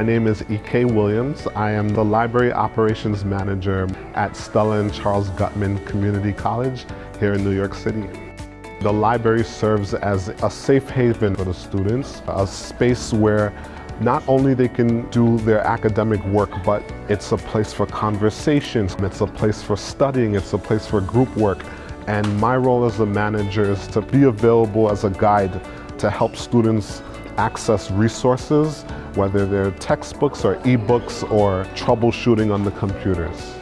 My name is E.K. Williams. I am the Library Operations Manager at Stella and Charles Guttman Community College here in New York City. The library serves as a safe haven for the students, a space where not only they can do their academic work, but it's a place for conversations, it's a place for studying, it's a place for group work. And my role as a manager is to be available as a guide to help students access resources, whether they're textbooks or ebooks or troubleshooting on the computers.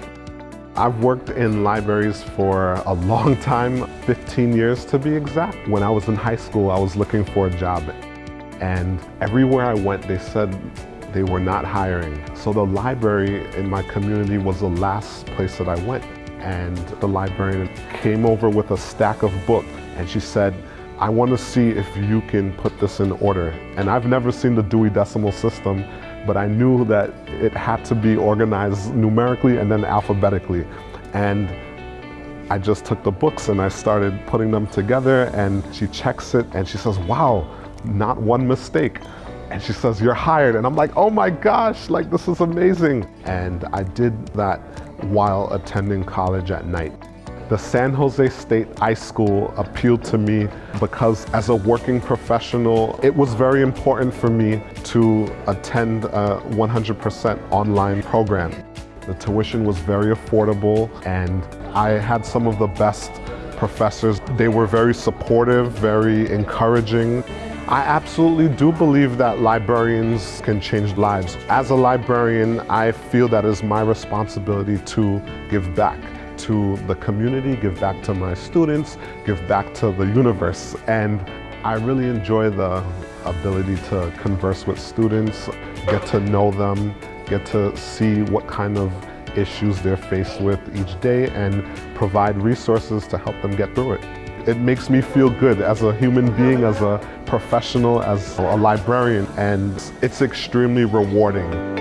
I've worked in libraries for a long time, 15 years to be exact. When I was in high school, I was looking for a job. And everywhere I went, they said they were not hiring. So the library in my community was the last place that I went. And the librarian came over with a stack of books and she said, I want to see if you can put this in order. And I've never seen the Dewey Decimal System, but I knew that it had to be organized numerically and then alphabetically. And I just took the books and I started putting them together and she checks it and she says, wow, not one mistake. And she says, you're hired. And I'm like, oh my gosh, like this is amazing. And I did that while attending college at night. The San Jose State iSchool appealed to me because as a working professional, it was very important for me to attend a 100% online program. The tuition was very affordable and I had some of the best professors. They were very supportive, very encouraging. I absolutely do believe that librarians can change lives. As a librarian, I feel that it is my responsibility to give back to the community, give back to my students, give back to the universe. And I really enjoy the ability to converse with students, get to know them, get to see what kind of issues they're faced with each day and provide resources to help them get through it. It makes me feel good as a human being, as a professional, as a librarian, and it's extremely rewarding.